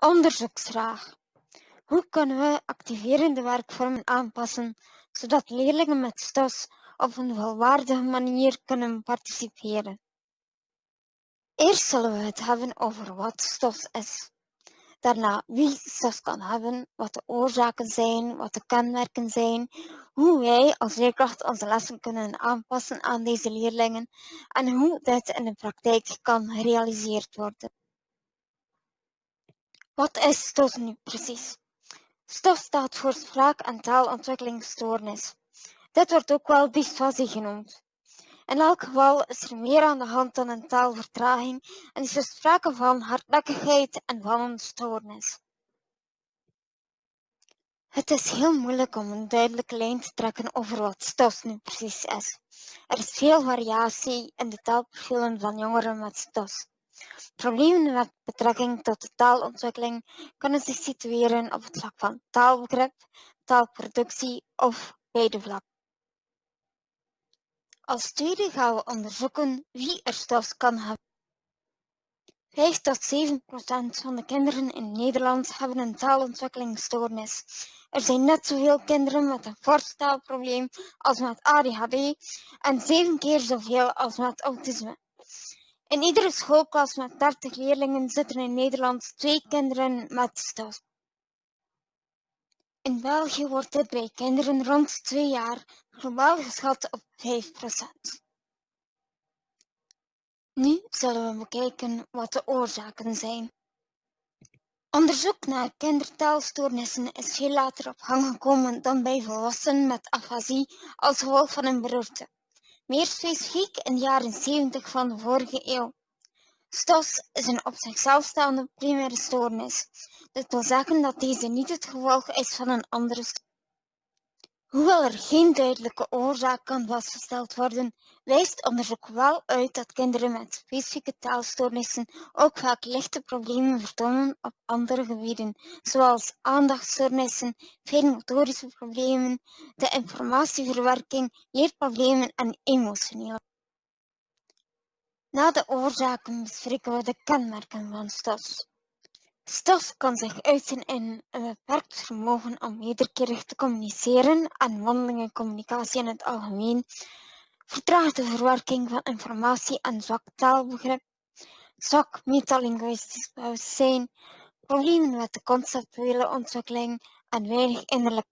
Onderzoeksvraag. Hoe kunnen we activerende werkvormen aanpassen zodat leerlingen met STOS op een volwaardige manier kunnen participeren? Eerst zullen we het hebben over wat STOS is. Daarna wie STOS kan hebben, wat de oorzaken zijn, wat de kenmerken zijn, hoe wij als leerkracht onze lessen kunnen aanpassen aan deze leerlingen en hoe dit in de praktijk kan gerealiseerd worden. Wat is STOS nu precies? STOS staat voor spraak- en taalontwikkelingsstoornis. Dit wordt ook wel dysfasie genoemd. In elk geval is er meer aan de hand dan een taalvertraging en is er sprake van hardnekkigheid en van een stoornis. Het is heel moeilijk om een duidelijke lijn te trekken over wat STOS nu precies is. Er is veel variatie in de taalprofielen van jongeren met STOS. Problemen met betrekking tot de taalontwikkeling kunnen zich situeren op het vlak van taalbegrip, taalproductie of beide vlakken. Als tweede gaan we onderzoeken wie er STOS kan hebben. 5 tot 7 procent van de kinderen in Nederland hebben een taalontwikkelingsstoornis. Er zijn net zoveel kinderen met een fors taalprobleem als met ADHD en zeven keer zoveel als met autisme. In iedere schoolklas met 30 leerlingen zitten in Nederland twee kinderen met STOS. In België wordt dit bij kinderen rond 2 jaar globaal geschat op 5%. Nu zullen we bekijken wat de oorzaken zijn. Onderzoek naar kindertaalstoornissen is veel later op gang gekomen dan bij volwassenen met afasie als gevolg van een beroerte meer specifiek in de jaren 70 van de vorige eeuw. STOS is een op zichzelf staande primaire stoornis. Dit wil zeggen dat deze niet het gevolg is van een andere stoornis. Hoewel er geen duidelijke oorzaak kan vastgesteld worden, wijst onderzoek wel uit dat kinderen met specifieke taalstoornissen ook vaak lichte problemen vertonen op andere gebieden, zoals aandachtstoornissen, fijnmotorische problemen, de informatieverwerking, leerproblemen en emotionele. Na de oorzaken bespreken we de kenmerken van STOS. Stof kan zich uiten in een beperkt vermogen om wederkerig te communiceren en mondelinge communicatie in het algemeen, vertraagde verwerking van informatie en zwak taalbegrip, zwak metalinguïstisch bewustzijn, problemen met de conceptuele ontwikkeling en weinig innerlijk.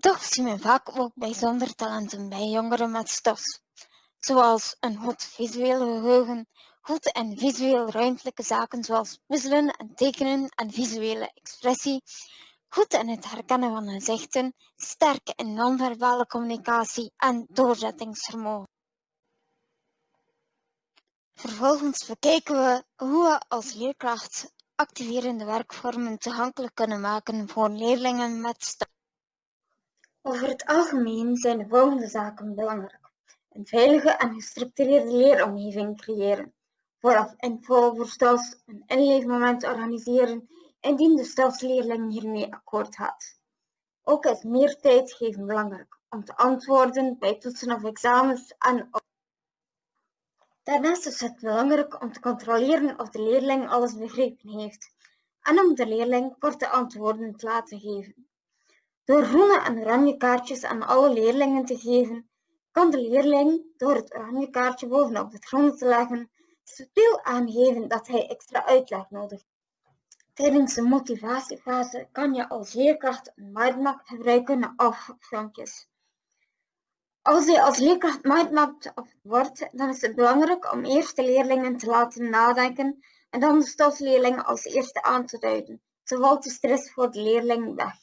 Toch zien we vaak ook bijzondere talenten bij jongeren met STOS, zoals een goed visueel geheugen, goed en visueel ruimtelijke zaken zoals puzzelen en tekenen en visuele expressie, goed in het herkennen van gezichten, sterk in non-verbale communicatie en doorzettingsvermogen. Vervolgens bekijken we hoe we als leerkracht activerende werkvormen toegankelijk kunnen maken voor leerlingen met STOS. Over het algemeen zijn de volgende zaken belangrijk. Een veilige en gestructureerde leeromgeving creëren vooraf info voor STAS een inleefmoment organiseren indien de STAS-leerling hiermee akkoord gaat. Ook is meer tijd geven belangrijk om te antwoorden bij toetsen of examens en Daarnaast is het belangrijk om te controleren of de leerling alles begrepen heeft en om de leerling korte antwoorden te laten geven. Door groene en oranje kaartjes aan alle leerlingen te geven, kan de leerling door het oranje kaartje bovenop het groene te leggen subtiel aangeven dat hij extra uitleg nodig heeft. Tijdens de motivatiefase kan je als leerkracht een mindmap gebruiken of filmpjes. Als je als leerkracht mindmapped wordt, dan is het belangrijk om eerst de leerlingen te laten nadenken en dan de stofleerlingen als eerste aan te duiden. Zo valt de stress voor de leerling weg.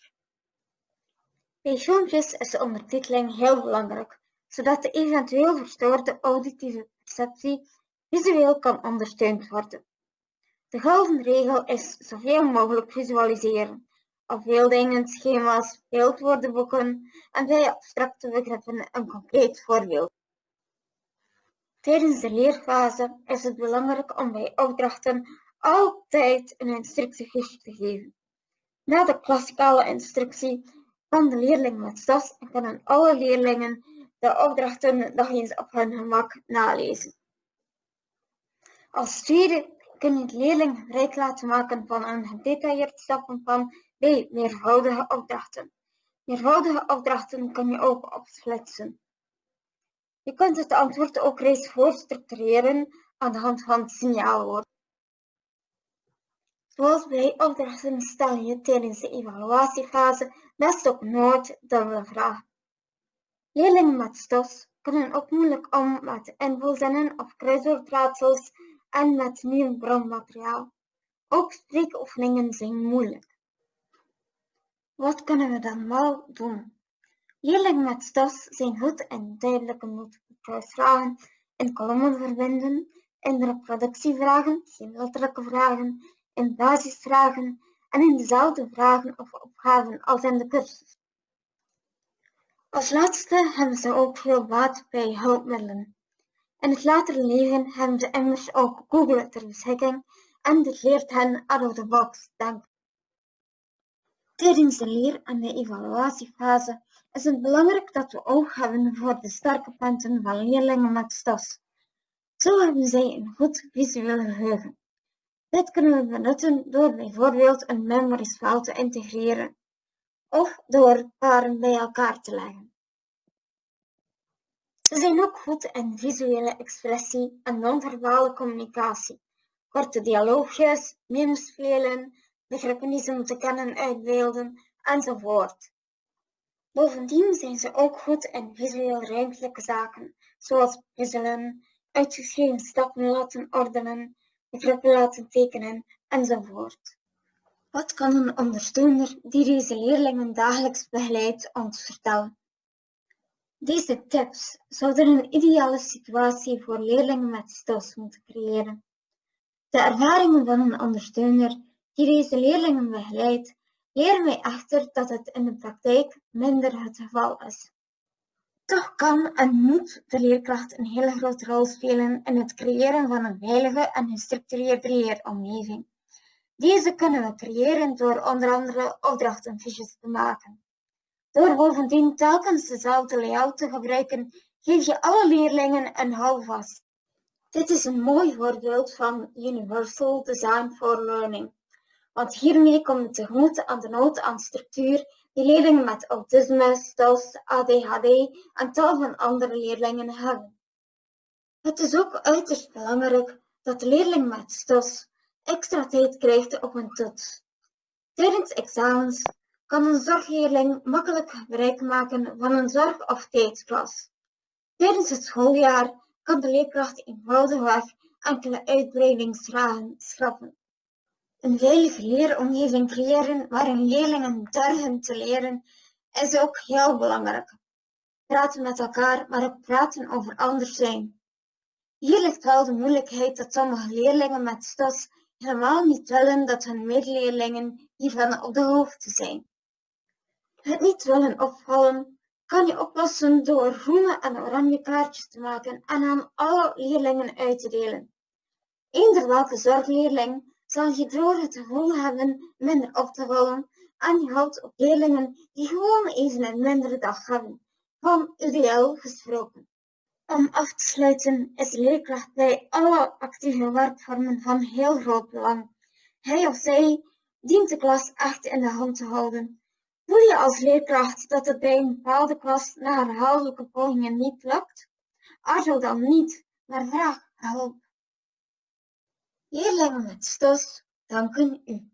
Bij filmpjes is de ondertiteling heel belangrijk, zodat de eventueel verstoorde auditieve perceptie visueel kan ondersteund worden. De gouden regel is zoveel mogelijk visualiseren. Afbeeldingen, schema's, beeldwoordenboeken en bij abstracte begrippen een concreet voorbeeld. Tijdens de leerfase is het belangrijk om bij opdrachten altijd een instructiefiche te geven. Na de klassikale instructie kan de leerling met STAS en kunnen alle leerlingen de opdrachten nog eens op hun gemak nalezen. Als tweede kun je de leerling gebruik laten maken van een gedetailleerd stappenplan bij meervoudige opdrachten. Meervoudige opdrachten kun je ook opsplitsen. Je kunt het antwoord ook reeds voorstructureren aan de hand van signaalwoorden. Zoals bij opdrachten stel je tijdens de evaluatiefase best op nooit dubbele vragen. Leerlingen met STOS kunnen ook moeilijk om met invulzinnen of kruiswoordraadsels en met nieuw bronmateriaal. Ook spreekoefeningen zijn moeilijk. Wat kunnen we dan wel doen? Leerlingen met STOS zijn goed in duidelijke multiple vragen, in kolommen verbinden, in reproductievragen, letterlijke vragen, in basisvragen en in dezelfde vragen of opgaven als in de cursus. Als laatste hebben ze ook veel baat bij hulpmiddelen. In het latere leven hebben ze immers ook Google ter beschikking en dit leert hen out of the box denken. Tijdens de leer- en de evaluatiefase is het belangrijk dat we oog hebben voor de sterke punten van leerlingen met STOS. Zo hebben zij een goed visueel geheugen. Dit kunnen we benutten door bijvoorbeeld een memory spel te integreren of door paren bij elkaar te leggen. Ze zijn ook goed in visuele expressie en non-verbale communicatie, korte dialoogjes, memes spelen, begrippen die ze moeten kennen uitbeelden, enzovoort. Bovendien zijn ze ook goed in visueel ruimtelijke zaken, zoals puzzelen, uitgeschreven stappen laten ordenen, begrippen laten tekenen, enzovoort. Wat kan een ondersteuner die deze leerlingen dagelijks begeleidt ons vertellen? Deze tips zouden een ideale situatie voor leerlingen met STOS moeten creëren. De ervaringen van een ondersteuner die deze leerlingen begeleidt, leren mij echter dat het in de praktijk minder het geval is. Toch kan en moet de leerkracht een hele grote rol spelen in het creëren van een veilige en gestructureerde leeromgeving. Deze kunnen we creëren door onder andere opdrachtenfiches te maken. Door bovendien telkens dezelfde layout te gebruiken, geef je alle leerlingen een houvast. Dit is een mooi voorbeeld van Universal Design for Learning, want hiermee komt het tegemoet aan de nood aan structuur die leerlingen met autisme, STOS, ADHD en tal van andere leerlingen hebben. Het is ook uiterst belangrijk dat de leerling met STOS extra tijd krijgt op een toets. Tijdens examens kan een zorgleerling makkelijk gebruik maken van een zorg- of tijdsklas. Tijdens het schooljaar kan de leerkracht eenvoudigweg enkele uitbreidingsvragen schrappen. Een veilige leeromgeving creëren waarin leerlingen durven te leren is ook heel belangrijk. Praten met elkaar, maar ook praten over anders zijn. Hier ligt wel de moeilijkheid dat sommige leerlingen met STOS helemaal niet willen dat hun medeleerlingen hiervan op de hoogte zijn. Het niet willen opvallen kan je oplossen door groene en oranje kaartjes te maken en aan alle leerlingen uit te delen. Eender welke zorgleerling zal je door het gevoel hebben minder op te vallen en je houdt op leerlingen die gewoon even een mindere dag hebben, van UDL gesproken. Om af te sluiten is leerkracht bij alle actieve werkvormen van heel groot belang. Hij of zij dient de klas echt in de hand te houden. Voel je als leerkracht dat het bij een bepaalde klas na herhaaldelijke pogingen niet lukt? Aarzel dan niet, maar vraag hulp. Leerlingen met STOS danken u.